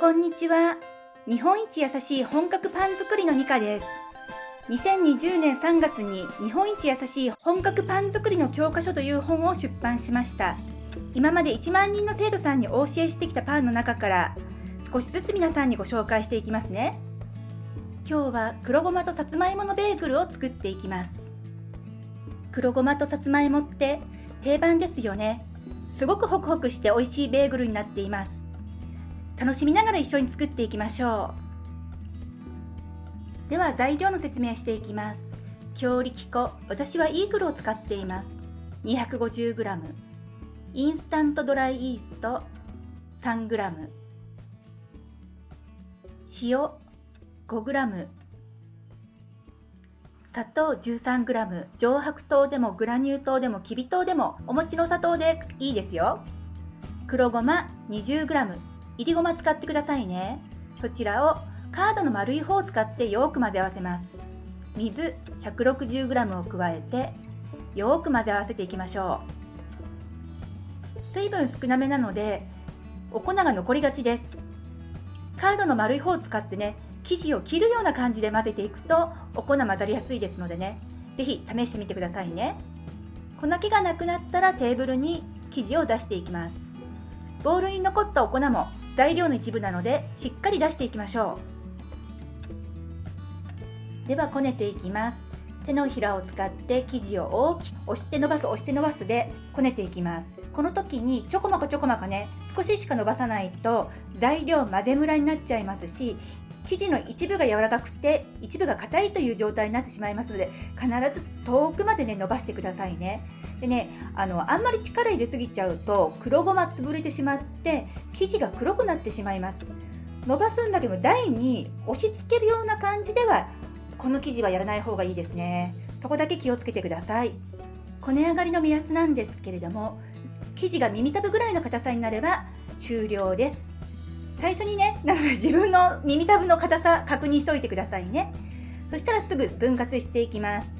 こんにちは。日本一優しい本格パン作りのミカです。2020年3月に日本一優しい本格パン作りの教科書という本を出版しました。今まで1万人の生徒さんにお教えしてきたパンの中から少しずつ皆さんにご紹介していきますね。今日は黒ごまとさつまいものベーグルを作っていきます。黒ごまとさつまいもって定番ですよね。すごくホクホクして美味しいベーグルになっています。楽しみながら一緒に作っていきましょう。では材料の説明していきます。強力粉私はイーグルを使っています。250g インスタントドライイースト 3g 塩 5g 砂糖 13g 上白糖でもグラニュー糖でもきび糖でもお餅の砂糖でいいですよ。黒ごま 20g いりごま使ってくださいね。そちらをカードの丸い方を使ってよく混ぜ合わせます。水 160g を加えてよく混ぜ合わせていきましょう。水分少なめなのでお粉が残りがちです。カードの丸い方を使ってね生地を切るような感じで混ぜていくとお粉混ざりやすいですのでね。是非試してみてくださいね。粉気がなくなったらテーブルに生地を出していきます。ボウルに残ったお粉も材料の一部なのでしっかり出していきましょう。ではこねていきます。手のひらを使って生地を大きく押して伸ばす押して伸ばすでこねていきます。この時にちょこまかちょこまかね少ししか伸ばさないと材料混ぜムラになっちゃいますし生地の一部が柔らかくて一部が硬いという状態になってしまいますので必ず遠くまでね伸ばしてくださいね。でねあのあんまり力入れすぎちゃうと黒ごま潰れてしまって生地が黒くなってしまいます。伸ばすんだけど台に押し付けるような感じではこの生地はやらない方がいいですね。そこだけ気をつけてください。こね上がりの目安なんですけれども生地が耳たぶぐらいの硬さになれば終了です。最初にねなので自分の耳たぶの硬さ確認しておいてくださいね。そしたらすぐ分割していきます。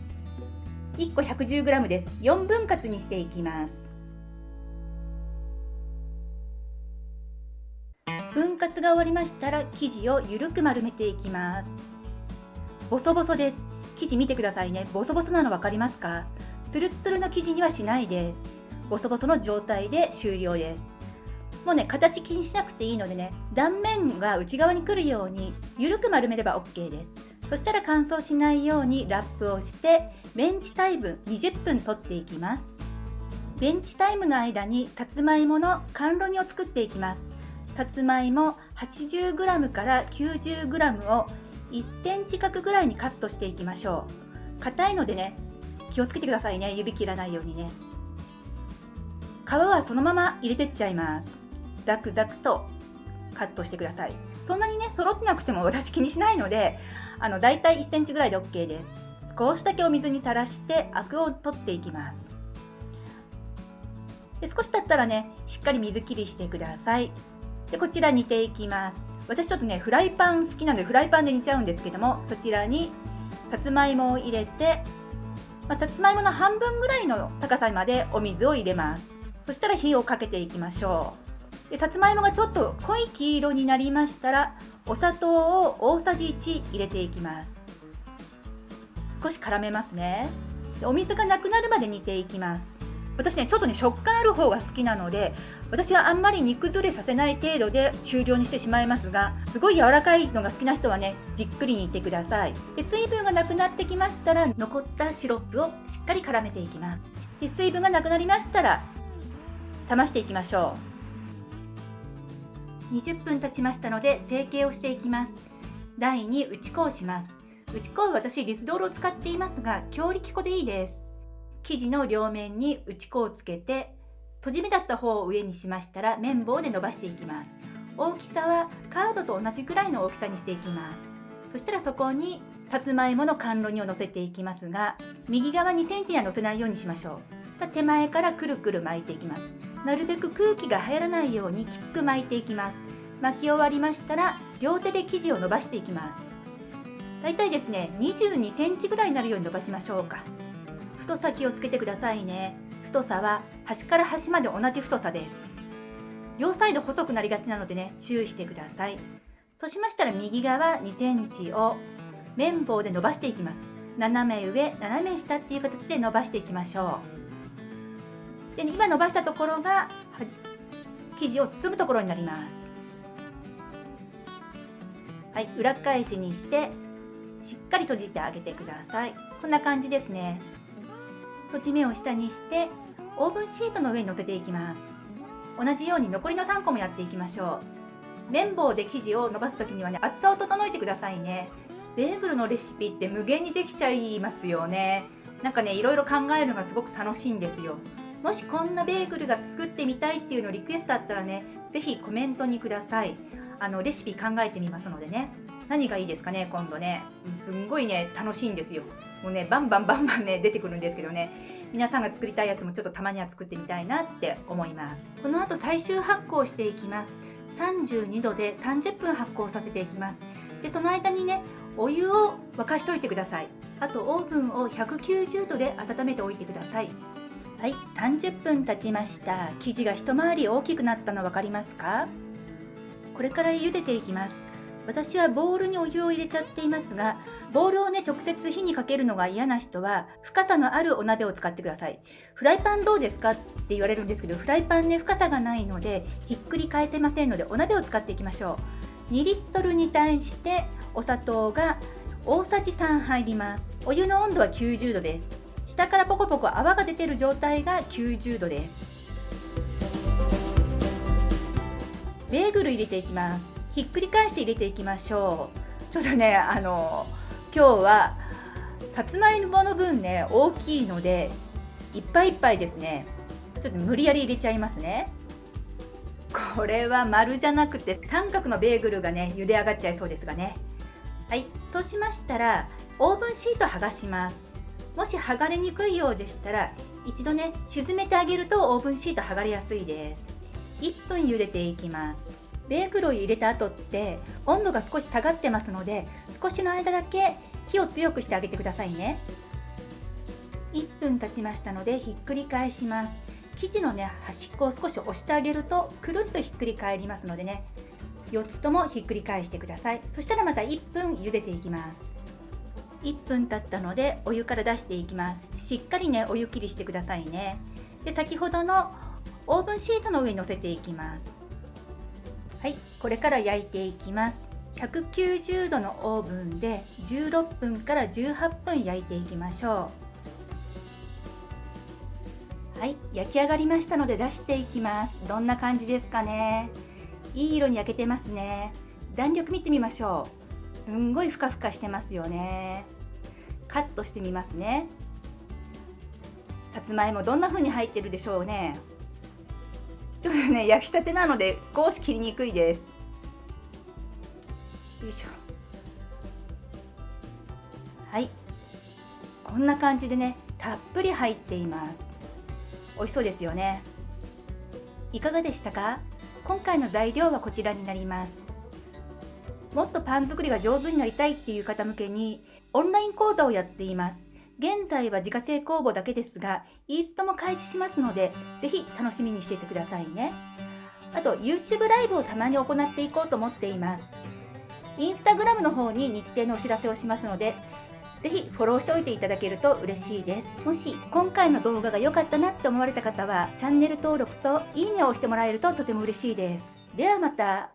1個 110g です。4分割にしていきます。分割が終わりましたら生地をゆるく丸めていきます。ボソボソです。生地見てくださいね。ボソボソなの分かりますか？ツルツルの生地にはしないです。ボソボソの状態で終了です。もうね形気にしなくていいのでね断面が内側に来るようにゆるく丸めれば OK です。そしたら乾燥しないようにラップをしてベンチタイム20分取っていきます。ベンチタイムの間にさつまいもの甘露煮を作っていきます。さつまいも 80g から 90g を1センチ角ぐらいにカットしていきましょう。硬いのでね気をつけてくださいね指切らないようにね。皮はそのまま入れてっちゃいます。ザクザクとカットしてください。そんなにね揃ってなくても私気にしないのであの大体1センチぐらいで OK です。少しだけお水にさらしてアクを取っていきます。で少し経ったらねしっかり水切りしてください。でこちら煮ていきます。私ちょっとねフライパン好きなのでフライパンで煮ちゃうんですけどもそちらにさつまいもを入れて、まあ、さつまいもの半分ぐらいの高さまでお水を入れます。そしたら火をかけていきましょう。でさつまいもがちょっと濃い黄色になりましたらお砂糖を大さじ1入れていきます。少し絡めますね。お水がなくなるまで煮ていきます。私ねちょっとね食感ある方が好きなので私はあんまり煮崩れさせない程度で終了にしてしまいますがすごい柔らかいのが好きな人はねじっくり煮てください。で水分がなくなってきましたら残ったシロップをしっかり絡めていきます。で水分がなくなりましたら冷ましていきましょう。20分経ちましたので成形をしていきます。台に打ち粉をします。打ち粉は私リスドールを使っていますが強力粉でいいです。生地の両面に打ち粉をつけて閉じ目だった方を上にしましたら綿棒で伸ばしていきます。大きさはカードと同じくらいの大きさにしていきます。そしたらそこにさつまいもの甘露煮をのせていきますが右側2センチにはのせないようにしましょう。手前からくるくる巻いていきます。なるべく空気が入らないようにきつく巻いていきます。巻き終わりましたら両手で生地を伸ばしていきます。だいたいですね22センチぐらいになるように伸ばしましょうか。太さ気をつけてくださいね。太さは端から端まで同じ太さです。両サイド細くなりがちなのでね注意してください。そうしましたら右側2センチを綿棒で伸ばしていきます。斜め上斜め下っていう形で伸ばしていきましょう。で、ね、今伸ばしたところが生地を包むところになります。はい裏返しにしてしっかり閉じてあげてください。こんな感じですね。閉じ目を下にしてオーブンシートの上に乗せていきます。同じように残りの3個もやっていきましょう。綿棒で生地を伸ばす時にはね厚さを整えてくださいね。ベーグルのレシピって無限にできちゃいますよね。なんかねいろいろ考えるのがすごく楽しいんですよ。もしこんなベーグルが作ってみたいっていうのリクエストあったらね是非コメントにください。あのレシピ考えてみますのでね。何がいいですかね今度ね。すんごいね楽しいんですよ。もうねバンバンバンバンね出てくるんですけどね。皆さんが作りたいやつもちょっとたまには作ってみたいなって思います。この後最終発酵していきます。32度で30分発酵させていきます。でその間にねお湯を沸かしておいてください。あとオーブンを190度で温めておいてください。はい30分経ちました。生地が一回り大きくなったの分かりますか？これから茹でていきます。私はボウルにお湯を入れちゃっていますがボウルをね直接火にかけるのが嫌な人は深さのあるお鍋を使ってください。フライパンどうですかって言われるんですけどフライパンね深さがないのでひっくり返せませんのでお鍋を使っていきましょう。2リットルに対してお砂糖が大さじ3入ります。お湯の温度は90度です。下からポコポコ泡が出てる状態が90度です。ベーグル入れていきます。ひっくり返して入れていきましょう。ちょっとねあの今日はさつまいもの分ね大きいのでいっぱいいっぱいですね。ちょっと無理やり入れちゃいますね。これは丸じゃなくて三角のベーグルがね茹で上がっちゃいそうですがね。はい。そうしましたらオーブンシート剥がします。もし剥がれにくいようでしたら一度ね沈めてあげるとオーブンシート剥がれやすいです。1分茹でていきます。ベーグルを入れた後って温度が少し下がってますので少しの間だけ火を強くしてあげてくださいね。1分経ちましたのでひっくり返します。生地のね端っこを少し押してあげるとくるっとひっくり返りますのでね。4つともひっくり返してください。そしたらまた1分茹でていきます。1分経ったのでお湯から出していきます。しっかりねお湯切りしてくださいね。で先ほどのオーブンシートの上に乗せていきます。はいこれから焼いていきます。190度のオーブンで16分から18分焼いていきましょう。はい焼き上がりましたので出していきます。どんな感じですかね？いい色に焼けてますね。弾力見てみましょう。すんごいふかふかしてますよね。カットしてみますね。さつまいもどんな風に入ってるでしょうね。ちょっとね焼きたてなので少し切りにくいです。よいしょ。はい。こんな感じでねたっぷり入っています。美味しそうですよね。いかがでしたか？今回の材料はこちらになります。もっとパン作りが上手になりたいっていう方向けにオンライン講座をやっています。現在は自家製工房だけですが、イーストも開始しますので、ぜひ楽しみにしていてくださいね。あと、YouTube ライブをたまに行っていこうと思っています。インスタグラムの方に日程のお知らせをしますので、ぜひフォローしておいていただけると嬉しいです。もし今回の動画が良かったなって思われた方は、チャンネル登録といいねを押してもらえるととても嬉しいです。ではまた。